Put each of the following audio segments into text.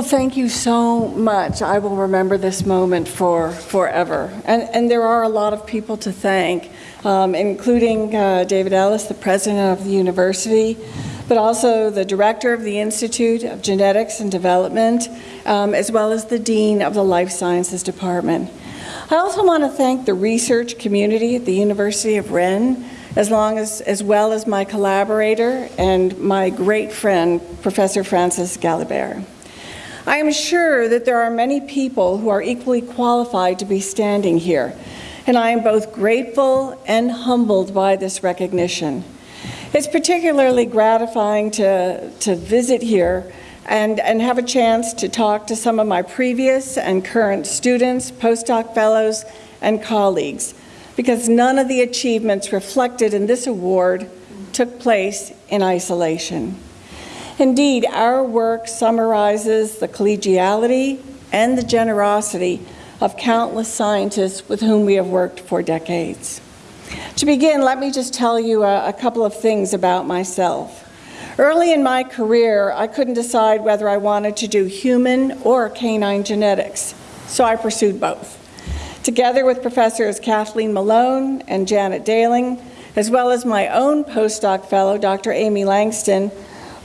Well, thank you so much. I will remember this moment for forever. And, and there are a lot of people to thank, um, including uh, David Alis, the president of the university, but also the director of the Institute of Genetics and Development, um, as well as the dean of the Life Sciences Department. I also want to thank the research community at the University of Rennes, as, long as, as well as my collaborator and my great friend, Professor Francis Galibert. I am sure that there are many people who are equally qualified to be standing here, and I am both grateful and humbled by this recognition. It's particularly gratifying to, to visit here and, and have a chance to talk to some of my previous and current students, postdoc fellows, and colleagues, because none of the achievements reflected in this award took place in isolation. Indeed, our work summarizes the collegiality and the generosity of countless scientists with whom we have worked for decades. To begin, let me just tell you a, a, couple of things about myself. Early in my career, I couldn't decide whether I wanted to do human or canine genetics, so I pursued both. Together with Professors Kathleen Malone and Janet Daling, as well as my own postdoc fellow, Dr. Amy Langston,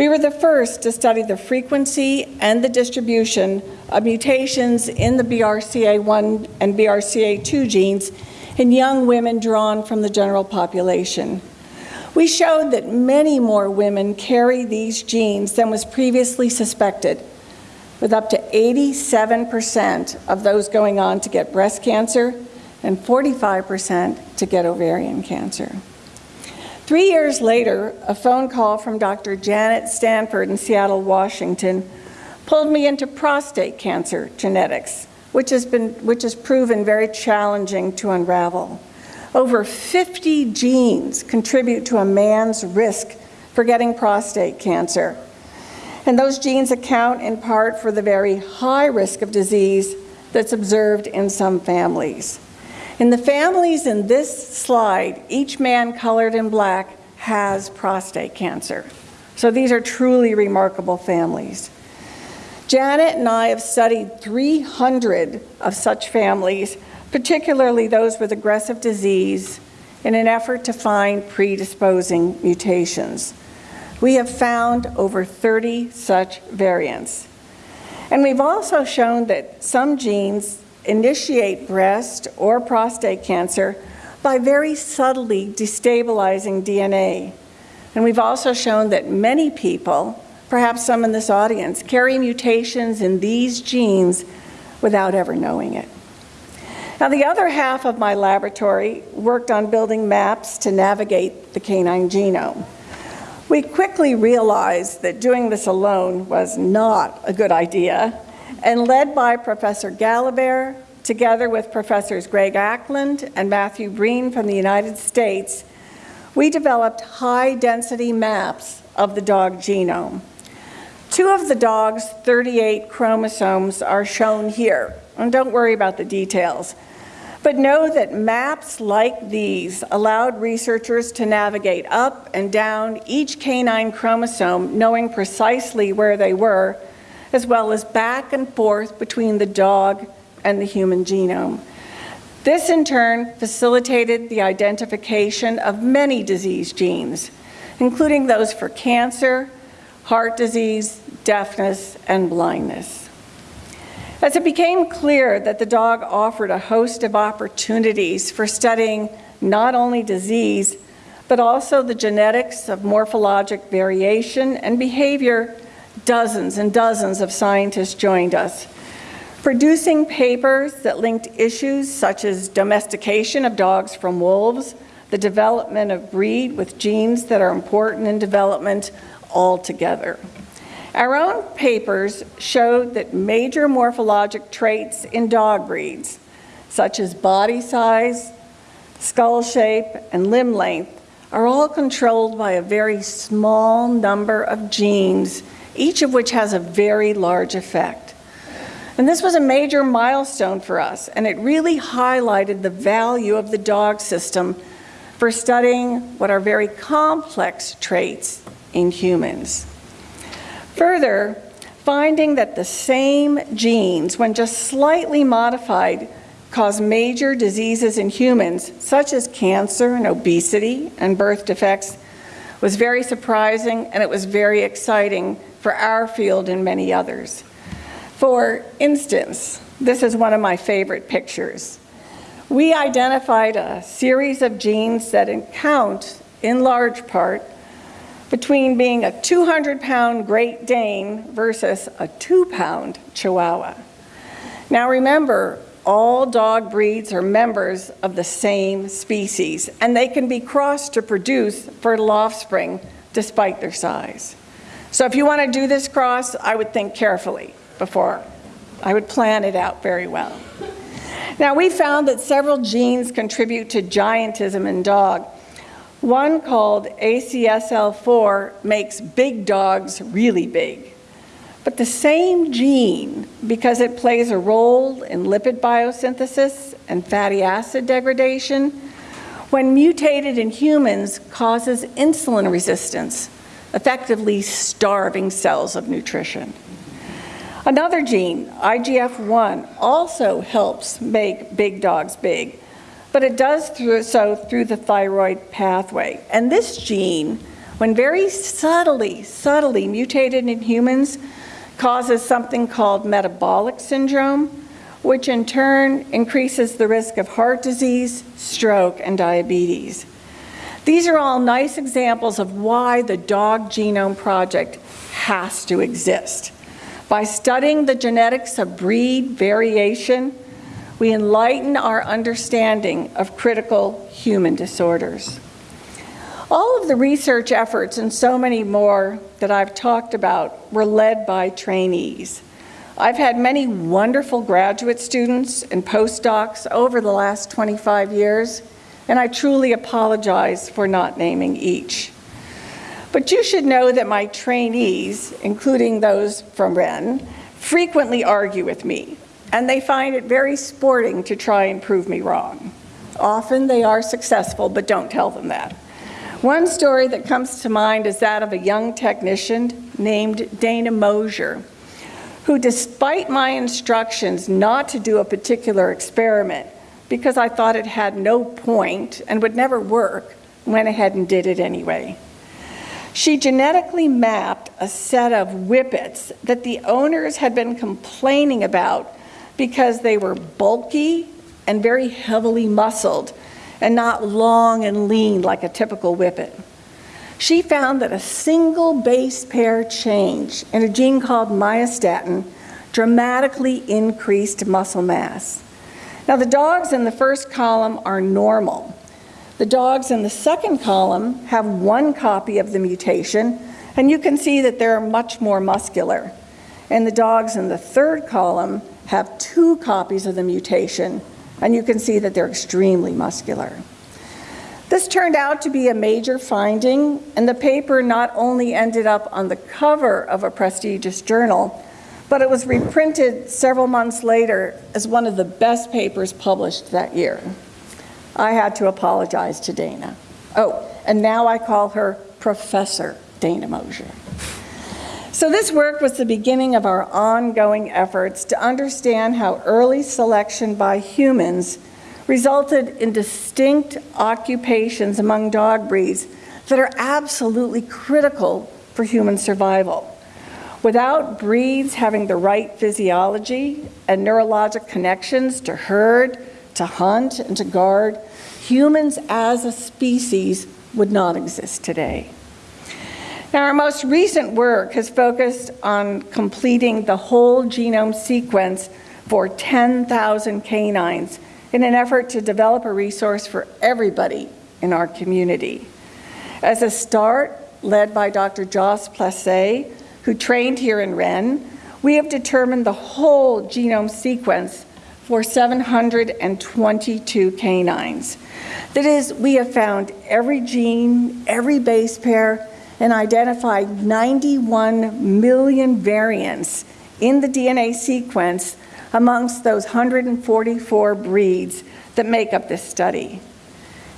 we were the first to study the frequency and the distribution of mutations in the BRCA1 and BRCA2 genes in young women drawn from the general population. We showed that many more women carry these genes than was previously suspected, with up to 87% of those going on to get breast cancer and 45% to get ovarian cancer. Three years later, a phone call from Dr. Janet Stanford in Seattle, Washington, pulled me into prostate cancer genetics, which has, been, which has proven very challenging to unravel. Over 50 genes contribute to a man's risk for getting prostate cancer. And those genes account in part for the very high risk of disease that's observed in some families. In the families in this slide, each man colored in black has prostate cancer. So these are truly remarkable families. Janet and I have studied 300 of such families, particularly those with aggressive disease, in an effort to find predisposing mutations. We have found over 30 such variants. And we've also shown that some genes initiate breast or prostate cancer by very subtly destabilizing DNA. And we've also shown that many people, perhaps some in this audience, carry mutations in these genes without ever knowing it. Now, the other half of my laboratory worked on building maps to navigate the canine genome. We quickly realized that doing this alone was not a good idea and led by Professor Galibert, together with Professors Greg Acland and Matthew Breen from the United States, we developed high-density maps of the dog genome. Two of the dog's 38 chromosomes are shown here, and don't worry about the details. But know that maps like these allowed researchers to navigate up and down each canine chromosome, knowing precisely where they were, as well as back and forth between the dog and the human genome. This in turn facilitated the identification of many disease genes, including those for cancer, heart disease, deafness, and blindness. As it became clear that the dog offered a host of opportunities for studying not only disease, but also the genetics of morphologic variation and behavior Dozens and dozens of scientists joined us, producing papers that linked issues such as domestication of dogs from wolves, the development of breed with genes that are important in development all together. Our own papers showed that major morphologic traits in dog breeds, such as body size, skull shape, and limb length, are all controlled by a very small number of genes each of which has a very large effect. And this was a major milestone for us, and it really highlighted the value of the dog system for studying what are very complex traits in humans. Further, finding that the same genes, when just slightly modified, cause major diseases in humans, such as cancer and obesity and birth defects, was very surprising and it was very exciting for our field and many others. For instance, this is one of my favorite pictures. We identified a series of genes that account, in large part, between being a 200-pound Great Dane versus a two-pound Chihuahua. Now remember, all dog breeds are members of the same species, and they can be crossed to produce fertile offspring despite their size. So if you want to do this cross, I would think carefully before. I would plan it out very well. Now, we found that several genes contribute to giantism in dog, one called ACSL4 makes big dogs really big. But the same gene, because it plays a role in lipid biosynthesis and fatty acid degradation, when mutated in humans causes insulin resistance, effectively starving cells of nutrition. Another gene, IGF-1, also helps make big dogs big, but it does through, so through the thyroid pathway. And this gene, when very subtly, subtly mutated in humans, causes something called metabolic syndrome, which in turn increases the risk of heart disease, stroke, and diabetes. These are all nice examples of why the Dog Genome Project has to exist. By studying the genetics of breed variation, we enlighten our understanding of critical human disorders. All of the research efforts and so many more that I've talked about were led by trainees. I've had many wonderful graduate students and postdocs over the last 25 years, and I truly apologize for not naming each. But you should know that my trainees, including those from Rennes, frequently argue with me and they find it very sporting to try and prove me wrong. Often they are successful, but don't tell them that. One story that comes to mind is that of a young technician named Dana Mosher, who despite my instructions not to do a particular experiment, because I thought it had no point and would never work, went ahead and did it anyway. She genetically mapped a set of whippets that the owners had been complaining about because they were bulky and very heavily muscled and not long and lean like a typical whippet. She found that a single base pair change in a gene called myostatin dramatically increased muscle mass. Now the dogs in the first column are normal. The dogs in the second column have one copy of the mutation, and you can see that they're much more muscular. And the dogs in the third column have two copies of the mutation, and you can see that they're extremely muscular. This turned out to be a major finding, and the paper not only ended up on the cover of a prestigious journal, but it was reprinted several months later as one of the best papers published that year. I had to apologize to Dana. Oh, and now I call her Professor Dana Mosher. So this work was the beginning of our ongoing efforts to understand how early selection by humans resulted in distinct occupations among dog breeds that are absolutely critical for human survival. Without breeds having the right physiology and neurologic connections to herd, to hunt, and to guard, humans as a species would not exist today. Now, our most recent work has focused on completing the whole genome sequence for 10,000 canines in an effort to develop a resource for everybody in our community. As a start, led by Dr. Joss Plassais, who trained here in Rennes, we have determined the whole genome sequence for 722 canines. That is, we have found every gene, every base pair, and identified 91 million variants in the DNA sequence amongst those 144 breeds that make up this study.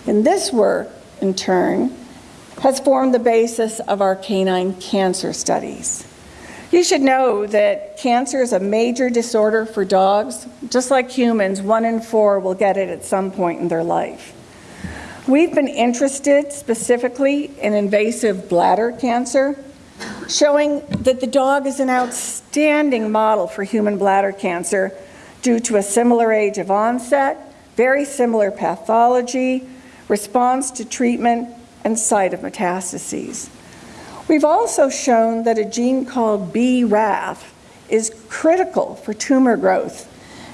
And this work, in turn, has formed the basis of our canine cancer studies. You should know that cancer is a major disorder for dogs. Just like humans, one in four will get it at some point in their life. We've been interested specifically in invasive bladder cancer, showing that the dog is an outstanding model for human bladder cancer due to a similar age of onset, very similar pathology, response to treatment, and site of metastases. We've also shown that a gene called BRAF is critical for tumor growth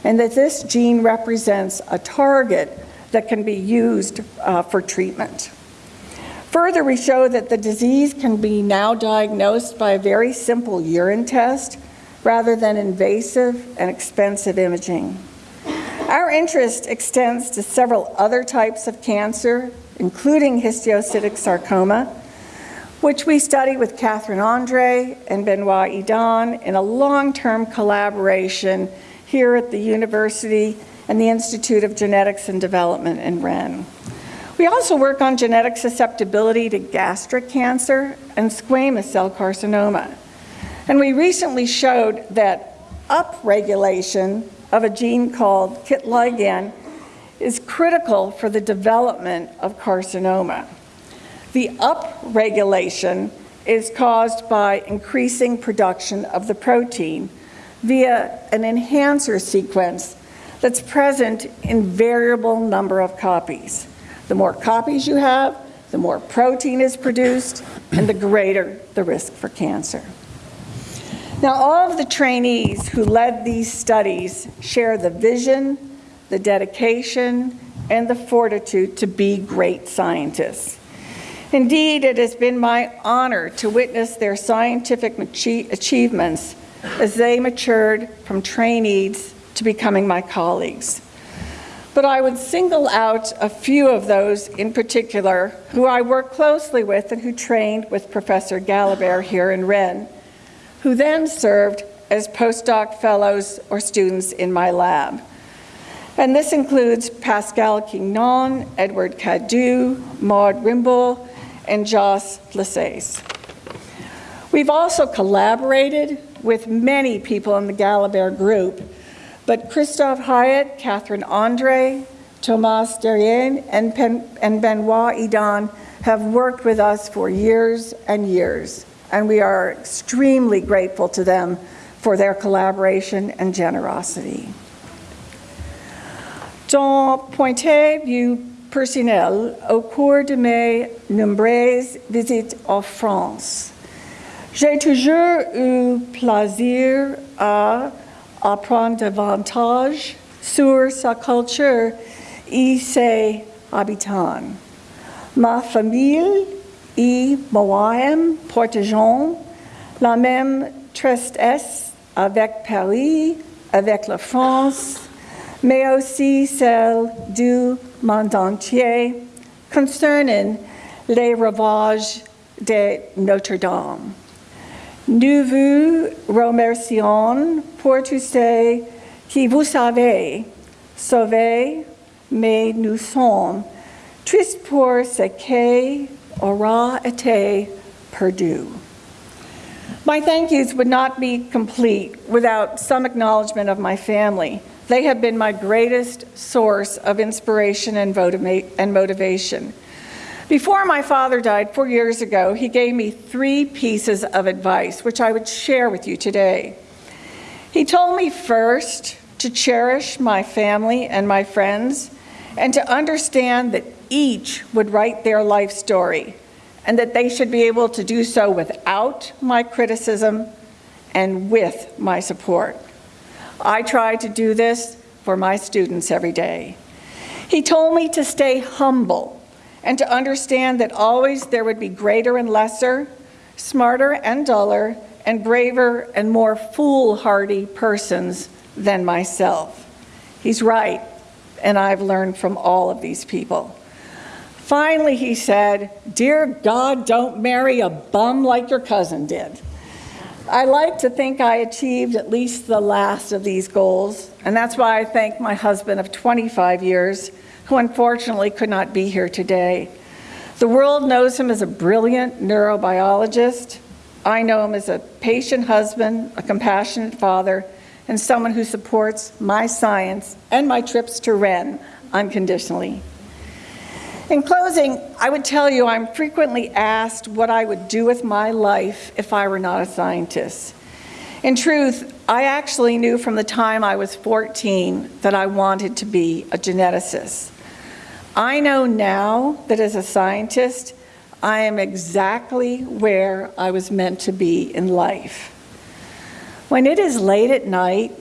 and that this gene represents a target that can be used uh, for treatment. Further, we show that the disease can be now diagnosed by a very simple urine test rather than invasive and expensive imaging. Our interest extends to several other types of cancer, including histiocytic sarcoma, which we study with Catherine Andre and Benoit Hédan in a long-term collaboration here at the university and the Institute of Genetics and Development in Rennes. We also work on genetic susceptibility to gastric cancer and squamous cell carcinoma. And we recently showed that upregulation of a gene called KIT ligand is critical for the development of carcinoma. The upregulation is caused by increasing production of the protein via an enhancer sequence that's present in variable number of copies. The more copies you have, the more protein is produced, and the greater the risk for cancer. Now, all of the trainees who led these studies share the vision, the dedication, and the fortitude to be great scientists. Indeed, it has been my honor to witness their scientific achievements as they matured from trainees to becoming my colleagues. But I would single out a few of those in particular who I worked closely with and who trained with Professor Galibert here in Rennes, who then served as postdoc fellows or students in my lab. And this includes Pascal Quignon, Edward Cadieu, Maud Rimbault, and Joss Plassais. We've also collaborated with many people in the Galibert group, but Christophe Hitte, Catherine Andre, Thomas Derrien, and, and Benoit Hédan have worked with us for years and years, and we are extremely grateful to them for their collaboration and generosity. Dans Pointe Vue personnel au cours de mes nombreuses visites en France. J'ai toujours eu plaisir à apprendre davantage sur sa culture et ses habitants. Ma famille et moi-même partageons la même tristesse avec Paris, avec la France, mais aussi celle du monde entier concernant les ravages de Notre-Dame. Nous vous remercions pour tout ce que vous savez sauver, mais nous sommes tristes pour ce qui aura été perdu. My thank yous would not be complete without some acknowledgement of my family. They have been my greatest source of inspiration and, and motivation. Before my father died four years ago, he gave me three pieces of advice, which I would share with you today. He told me first to cherish my family and my friends, and to understand that each would write their life story, and that they should be able to do so without my criticism and with my support. I try to do this for my students every day. He told me to stay humble and to understand that always there would be greater and lesser, smarter and duller, and braver and more foolhardy persons than myself. He's right, and I've learned from all of these people. Finally, he said, Dear God, don't marry a bum like your cousin did. I like to think I achieved at least the last of these goals, and that's why I thank my husband of 25 years, who unfortunately could not be here today. The world knows him as a brilliant neurobiologist, I know him as a patient husband, a compassionate father, and someone who supports my science and my trips to Rennes unconditionally. In closing, I would tell you I'm frequently asked what I would do with my life if I were not a scientist. In truth, I actually knew from the time I was 14 that I wanted to be a geneticist. I know now that as a scientist, I am exactly where I was meant to be in life. When it is late at night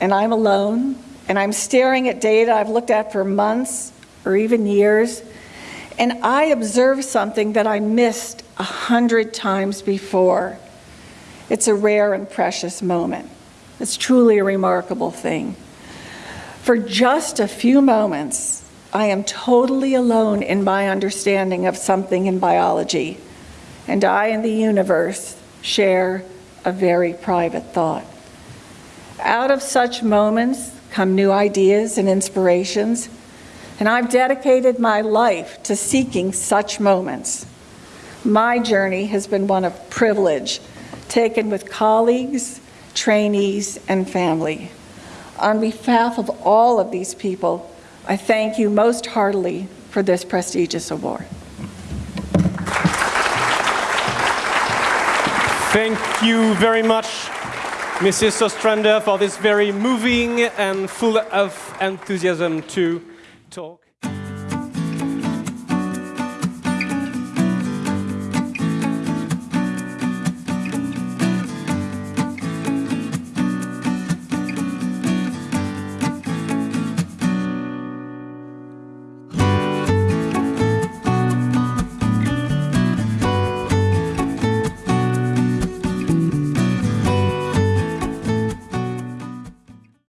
and I'm alone and I'm staring at data I've looked at for months or even years, and I observe something that I missed a hundred times before, it's a rare and precious moment. It's truly a remarkable thing. For just a few moments, I am totally alone in my understanding of something in biology, and I and the universe share a very private thought. Out of such moments come new ideas and inspirations, and I've dedicated my life to seeking such moments. My journey has been one of privilege, taken with colleagues, trainees, and family. On behalf of all of these people, I thank you most heartily for this prestigious award. Thank you very much, Mrs. Ostrander, for this very moving and full of enthusiasm to talk.